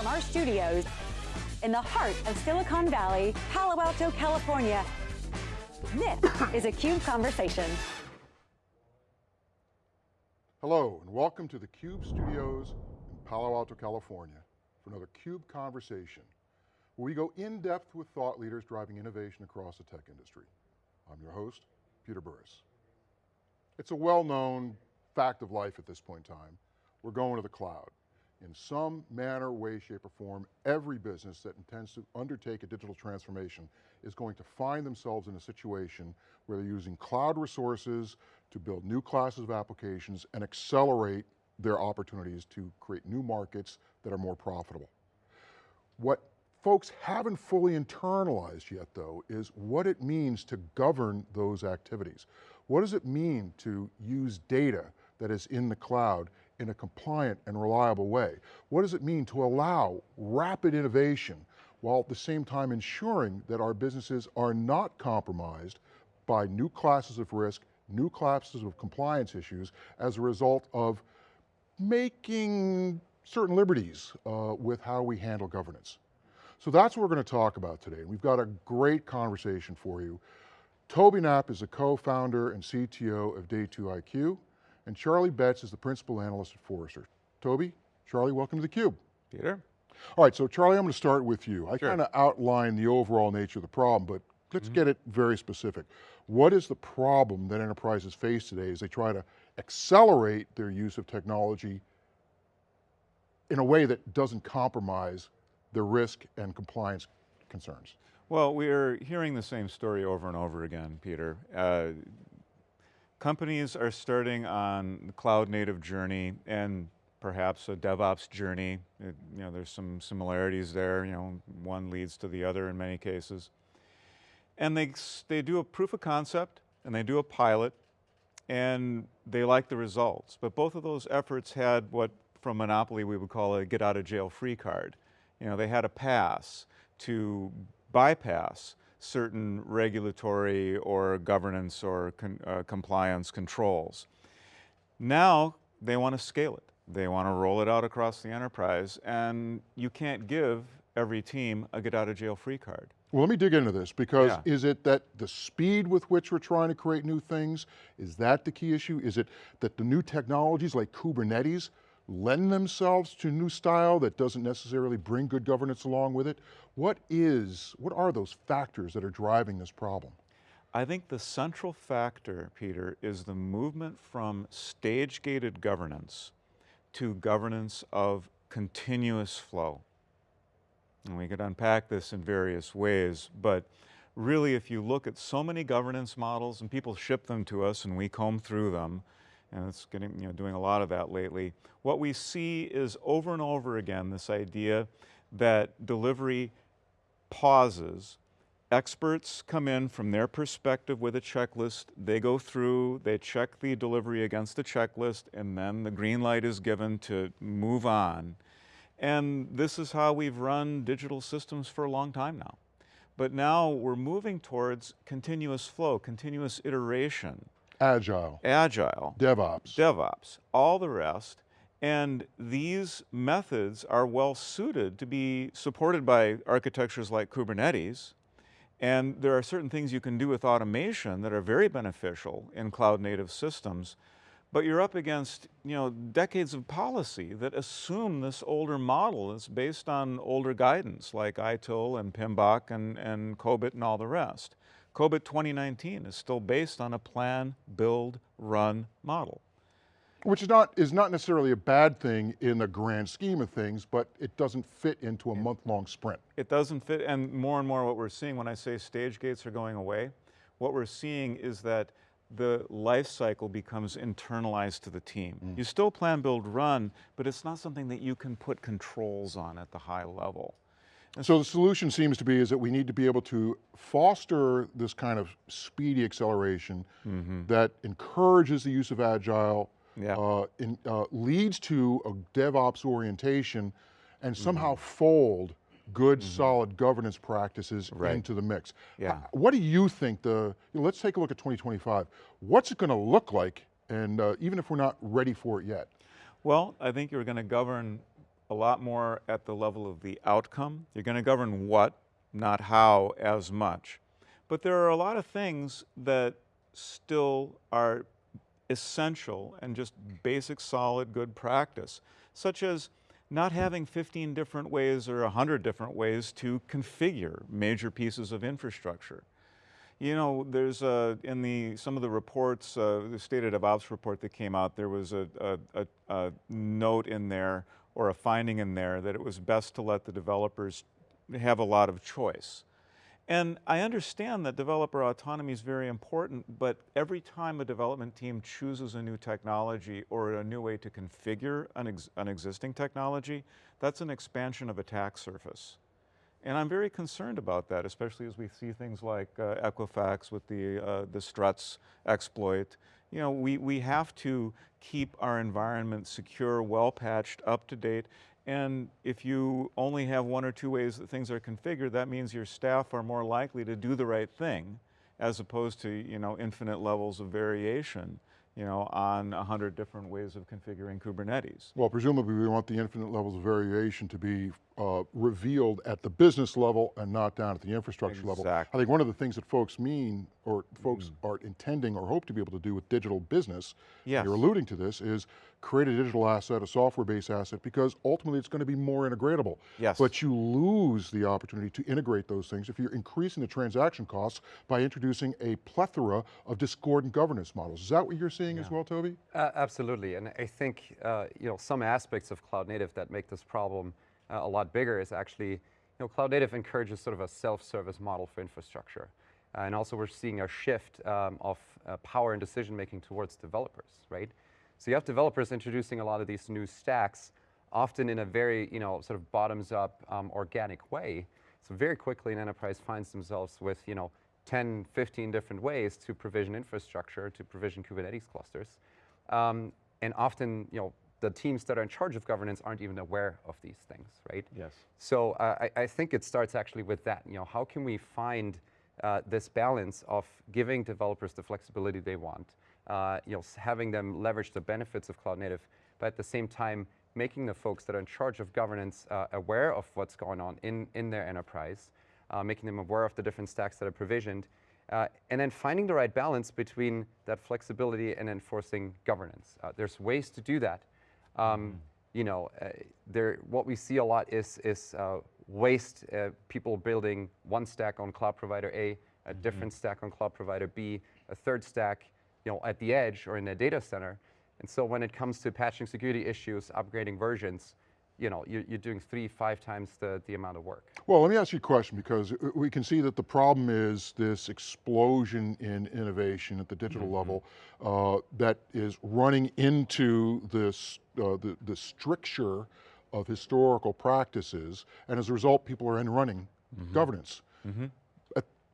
from our studios in the heart of Silicon Valley, Palo Alto, California. This is a CUBE Conversation. Hello, and welcome to the CUBE studios in Palo Alto, California for another CUBE Conversation, where we go in depth with thought leaders driving innovation across the tech industry. I'm your host, Peter Burris. It's a well-known fact of life at this point in time. We're going to the cloud. In some manner, way, shape, or form, every business that intends to undertake a digital transformation is going to find themselves in a situation where they're using cloud resources to build new classes of applications and accelerate their opportunities to create new markets that are more profitable. What folks haven't fully internalized yet though is what it means to govern those activities. What does it mean to use data that is in the cloud in a compliant and reliable way? What does it mean to allow rapid innovation while at the same time ensuring that our businesses are not compromised by new classes of risk, new classes of compliance issues as a result of making certain liberties uh, with how we handle governance. So that's what we're going to talk about today. We've got a great conversation for you. Tobi Knaup is the co-founder and CTO of Day2IQ. And Charlie Betz is the principal analyst at Forrester. Tobi, Charlie, welcome to theCUBE. Peter. All right, so Charlie, I'm going to start with you. I sure. kind of outlined the overall nature of the problem, but let's mm -hmm. get it very specific. What is the problem that enterprises face today as they try to accelerate their use of technology in a way that doesn't compromise their risk and compliance concerns? Well, we're hearing the same story over and over again, Peter. Uh, companies are starting on the cloud native journey and perhaps a DevOps journey. It, you know, there's some similarities there, you know, one leads to the other in many cases. And they, they do a proof of concept and they do a pilot and they like the results. But both of those efforts had what from Monopoly we would call a get out of jail free card. You know, they had a pass to bypass certain regulatory or governance or con, uh, compliance controls. Now they want to scale it. They want to roll it out across the enterprise and you can't give every team a get out of jail free card. Well, let me dig into this because yeah. is it that the speed with which we're trying to create new things, is that the key issue? Is it that the new technologies like Kubernetes lend themselves to new style that doesn't necessarily bring good governance along with it? What is, what are those factors that are driving this problem? I think the central factor, Peter, is the movement from stage-gated governance to governance of continuous flow. And we could unpack this in various ways, but really if you look at so many governance models and people ship them to us and we comb through them, and it's getting, you know, doing a lot of that lately. What we see is over and over again this idea that delivery pauses. Experts come in from their perspective with a checklist, they go through, they check the delivery against the checklist, and then the green light is given to move on. And this is how we've run digital systems for a long time now. But now we're moving towards continuous flow, continuous iteration. Agile. Agile. DevOps. DevOps, all the rest. And these methods are well suited to be supported by architectures like Kubernetes. And there are certain things you can do with automation that are very beneficial in cloud native systems. But you're up against you know, decades of policy that assume this older model is based on older guidance like ITIL and PMBOK and, and COBIT and all the rest. COBIT 2019 is still based on a plan, build, run model. Which is not, is not necessarily a bad thing in the grand scheme of things, but it doesn't fit into a month-long sprint. It doesn't fit, and more and more what we're seeing when I say stage gates are going away, what we're seeing is that the life cycle becomes internalized to the team. Mm. You still plan, build, run, but it's not something that you can put controls on at the high level. So the solution seems to be is that we need to be able to foster this kind of speedy acceleration mm -hmm. that encourages the use of agile, yeah. uh, in, uh, leads to a DevOps orientation, and somehow mm -hmm. fold good, mm -hmm. solid governance practices right. into the mix. Yeah. Uh, what do you think the, you know, let's take a look at 2025. What's it going to look like, and uh, even if we're not ready for it yet? Well, I think you're going to govern a lot more at the level of the outcome. You're going to govern what, not how as much. But there are a lot of things that still are essential and just basic, solid, good practice, such as not having 15 different ways or 100 different ways to configure major pieces of infrastructure. You know, there's in the, some of the reports, uh, the State of DevOps report that came out, there was a, a, a note in there or a finding in there that it was best to let the developers have a lot of choice. And I understand that developer autonomy is very important, but every time a development team chooses a new technology or a new way to configure an, ex an existing technology, that's an expansion of attack surface. And I'm very concerned about that, especially as we see things like uh, Equifax with the, uh, the struts exploit. You know, we, we have to keep our environment secure, well patched, up to date, and if you only have one or two ways that things are configured, that means your staff are more likely to do the right thing as opposed to, you know, infinite levels of variation you know, on a hundred different ways of configuring Kubernetes. Well, presumably we want the infinite levels of variation to be uh, revealed at the business level and not down at the infrastructure exactly. level. I think one of the things that folks mean, or folks mm. are intending or hope to be able to do with digital business, yes. you're alluding to this, is create a digital asset, a software-based asset, because ultimately it's going to be more integratable. Yes. But you lose the opportunity to integrate those things if you're increasing the transaction costs by introducing a plethora of discordant governance models. Is that what you're seeing yeah. as well, Tobi? Uh, absolutely, and I think uh, you know some aspects of cloud native that make this problem uh, a lot bigger is actually, you know, cloud native encourages sort of a self-service model for infrastructure. Uh, and also we're seeing a shift um, of uh, power and decision making towards developers, right? So you have developers introducing a lot of these new stacks, often in a very, you know, sort of bottoms up um, organic way. So very quickly an enterprise finds themselves with, you know, 10, 15 different ways to provision infrastructure, to provision Kubernetes clusters. Um, and often, you know, the teams that are in charge of governance aren't even aware of these things, right? Yes. So uh, I, I, think it starts actually with that. You know, how can we find uh, this balance of giving developers the flexibility they want, uh, you know, having them leverage the benefits of cloud native, but at the same time making the folks that are in charge of governance uh, aware of what's going on in, in their enterprise, uh, making them aware of the different stacks that are provisioned, uh, and then finding the right balance between that flexibility and enforcing governance. Uh, there's ways to do that. Um, mm. You know, uh, there, what we see a lot is, is uh, waste, uh, people building one stack on cloud provider A, a mm-hmm. different stack on cloud provider B, a third stack you know, at the edge or in a data center. And so when it comes to patching security issues, upgrading versions, you know, you're, you're, doing three, five times the, the amount of work. Well, let me ask you a question because we can see that the problem is this explosion in innovation at the digital mm -hmm. level uh, that is running into this, uh, the, the stricture of historical practices, and as a result, people are in running mm -hmm. governance. Mm -hmm.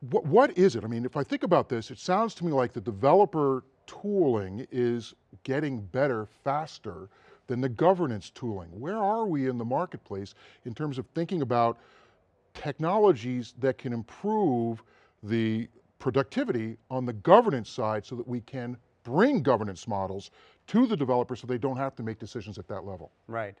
What, what is it? I mean, if I think about this, it sounds to me like the developer tooling is getting better faster than the governance tooling. Where are we in the marketplace in terms of thinking about technologies that can improve the productivity on the governance side so that we can bring governance models to the developers so they don't have to make decisions at that level. Right.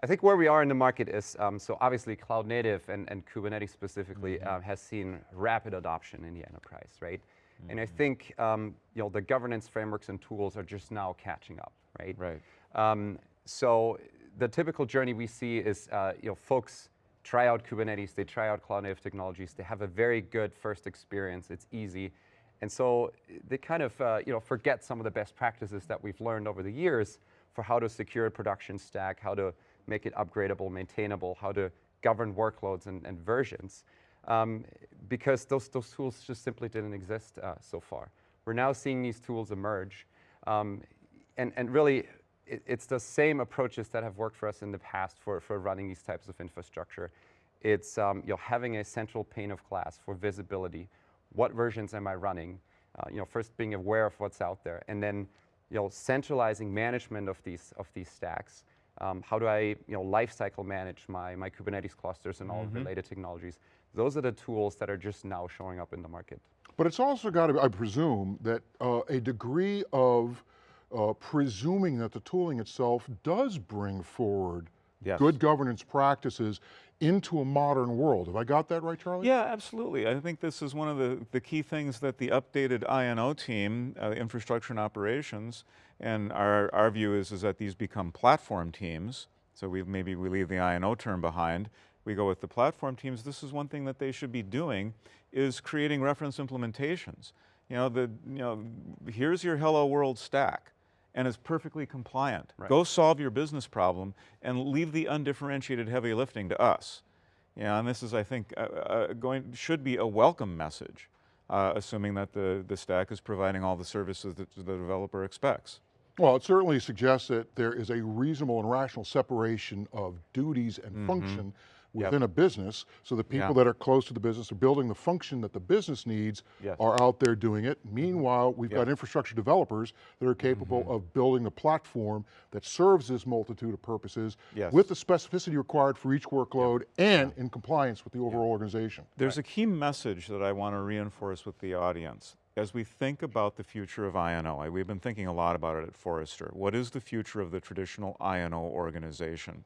I think where we are in the market is, um, so obviously cloud native and, and Kubernetes specifically mm -hmm. um, has seen rapid adoption in the enterprise, right? Mm -hmm. And I mm-hmm. think, um, you know, the governance frameworks and tools are just now catching up, right? Right. Um, so the typical journey we see is, uh, you know, folks try out Kubernetes, they try out cloud native technologies, they have a very good first experience, it's easy. And so they kind of, uh, you know, forget some of the best practices that we've learned over the years for how to secure a production stack, how to make it upgradable, maintainable, how to govern workloads and, and versions. Um, because those, those tools just simply didn't exist uh, so far. We're now seeing these tools emerge. Um, and, and really, it, it's the same approaches that have worked for us in the past for, for running these types of infrastructure. It's um, you know, having a central pane of glass for visibility. What versions am I running? Uh, you know, first being aware of what's out there, and then you know, centralizing management of these, of these stacks. Um, how do I you know, lifecycle manage my, my Kubernetes clusters and all mm -hmm. related technologies? Those are the tools that are just now showing up in the market. But it's also got to, I presume, that uh, a degree of uh, presuming that the tooling itself does bring forward Yes. good governance practices into a modern world. Have I got that right, Charlie? Yeah, absolutely. I think this is one of the, the key things that the updated I&O team, uh, infrastructure and operations, and our, our view is, is that these become platform teams. So we maybe we leave the I&O term behind. We go with the platform teams. This is one thing that they should be doing is creating reference implementations. You know, the, you know, here's your hello world stack and is perfectly compliant. Right. Go solve your business problem and leave the undifferentiated heavy lifting to us. Yeah, and this is, I think, uh, uh, going should be a welcome message, uh, assuming that the, the stack is providing all the services that the developer expects. Well, it certainly suggests that there is a reasonable and rational separation of duties and function within a business, so the people Mm-hmm. Yeah. that are close to the business are building the function that the business needs Yes. are out there doing it. Meanwhile, we've got infrastructure developers that are capable Mm-hmm. of building a platform that serves this multitude of purposes Yes. with the specificity required for each workload and in compliance with the overall organization. There's a key message that I want to reinforce with the audience. As we think about the future of I&O, we've been thinking a lot about it at Forrester. What is the future of the traditional I&O organization?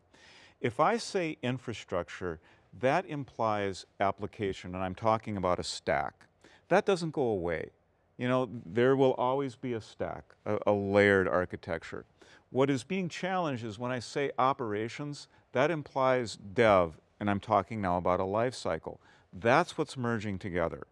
If I say infrastructure, that implies application, and I'm talking about a stack. That doesn't go away. You know, there will always be a stack, a, a layered architecture. What is being challenged is when I say operations, that implies dev, and I'm talking now about a life cycle. That's what's merging together.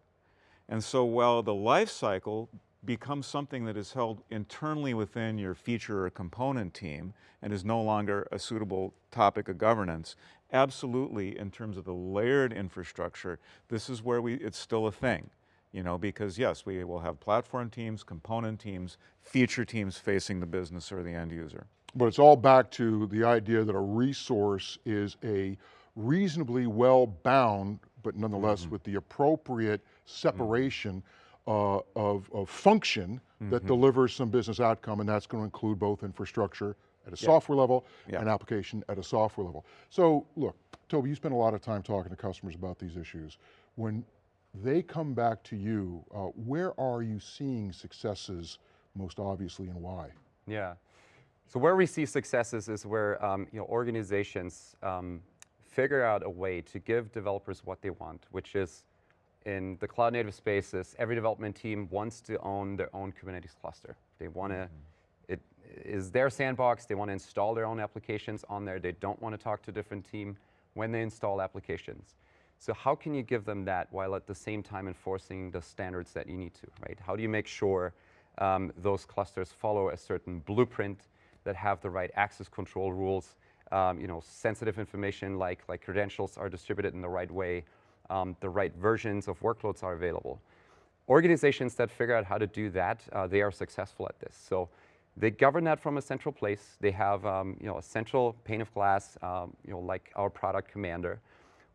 And so while the life cycle becomes something that is held internally within your feature or component team and is no longer a suitable topic of governance, absolutely in terms of the layered infrastructure, this is where we, it's still a thing. You know, because yes, we will have platform teams, component teams, feature teams facing the business or the end user. But it's all back to the idea that a resource is a reasonably well bound, but nonetheless mm-hmm. with the appropriate separation mm-hmm. Uh, of, of function that delivers some business outcome, and that's going to include both infrastructure at a software level Yeah. and application at a software level. So look, Tobi, you spend a lot of time talking to customers about these issues. When they come back to you, uh, where are you seeing successes most obviously and why? Yeah. So where we see successes is where um, you know organizations um, figure out a way to give developers what they want, which is in the cloud native spaces, every development team wants to own their own Kubernetes cluster. They want to, it is their sandbox. They want to install their own applications on there. They don't want to talk to a different team when they install applications. So how can you give them that while at the same time enforcing the standards that you need to, right? How do you make sure um, those clusters follow a certain blueprint that have the right access control rules, um, you know, sensitive information like, like credentials are distributed in the right way, um, the right versions of workloads are available. Organizations that figure out how to do that, uh, they are successful at this. So they govern that from a central place. They have, um, you know, a central pane of glass, um, you know, like our product Kommander,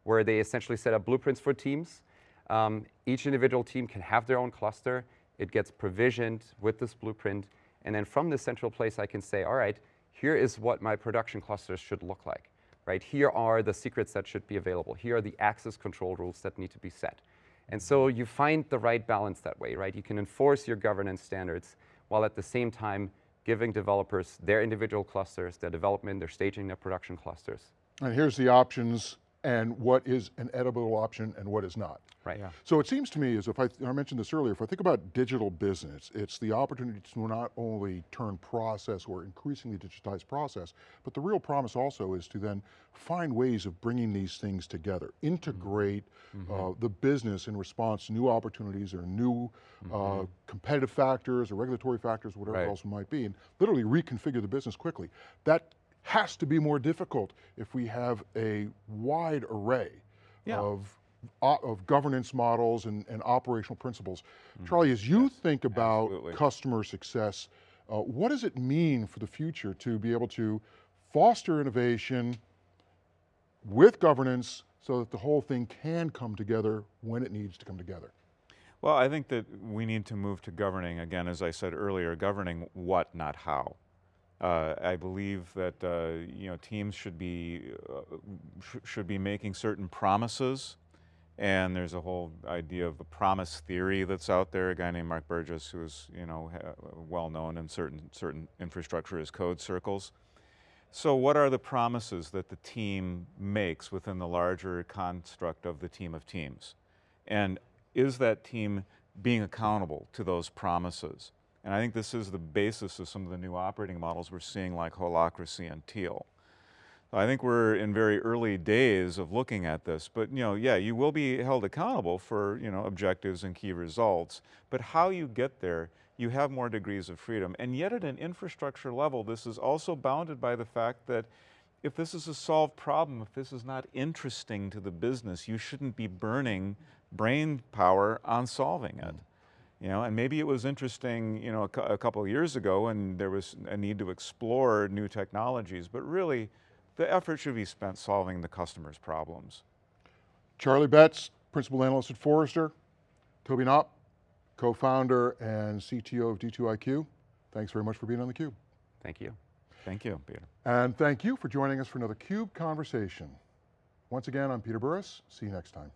where they essentially set up blueprints for teams. Um, each individual team can have their own cluster. It gets provisioned with this blueprint. And then from this central place, I can say, all right, here is what my production clusters should look like, right? Here are the secrets that should be available. Here are the access control rules that need to be set. And so you find the right balance that way, right? You can enforce your governance standards while at the same time giving developers their individual clusters, their development, their staging, their production clusters. And here's the options and what is an edible option and what is not. Right. Yeah. So it seems to me as if I, I mentioned this earlier, if I think about digital business, it's the opportunity to not only turn process or increasingly digitize process, but the real promise also is to then find ways of bringing these things together, integrate uh, the business in response to new opportunities or new uh, competitive factors or regulatory factors, whatever Right. else it might be, and literally reconfigure the business quickly. That has to be more difficult if we have a wide array Yeah. of, of governance models and, and operational principles. Charlie, as you think about absolutely. customer success, uh, what does it mean for the future to be able to foster innovation with governance so that the whole thing can come together when it needs to come together? Well, I think that we need to move to governing, again, as I said earlier, governing what, not how. Uh, I believe that uh, you know teams should be uh, sh should be making certain promises, and there's a whole idea of the promise theory that's out there. A guy named Mark Burgess, who is you know well known in certain certain infrastructure as code circles. So what are the promises that the team makes within the larger construct of the team of teams? And is that team being accountable to those promises? And I think this is the basis of some of the new operating models we're seeing like Holacracy and Teal. I think we're in very early days of looking at this, but you know, yeah, you will be held accountable for you know objectives and key results, but how you get there, you have more degrees of freedom. And yet at an infrastructure level, this is also bounded by the fact that if this is a solved problem, if this is not interesting to the business, you shouldn't be burning brain power on solving it. Mm. You know, and maybe it was interesting, you know, a, a couple of years ago and there was a need to explore new technologies, but really the effort should be spent solving the customer's problems. Charlie Betz, Principal Analyst at Forrester, Tobi Knaup, co-founder and CTO of D2IQ. Thanks very much for being on theCUBE. Thank you. Thank you, Peter. And thank you for joining us for another CUBE Conversation. Once again, I'm Peter Burris, see you next time.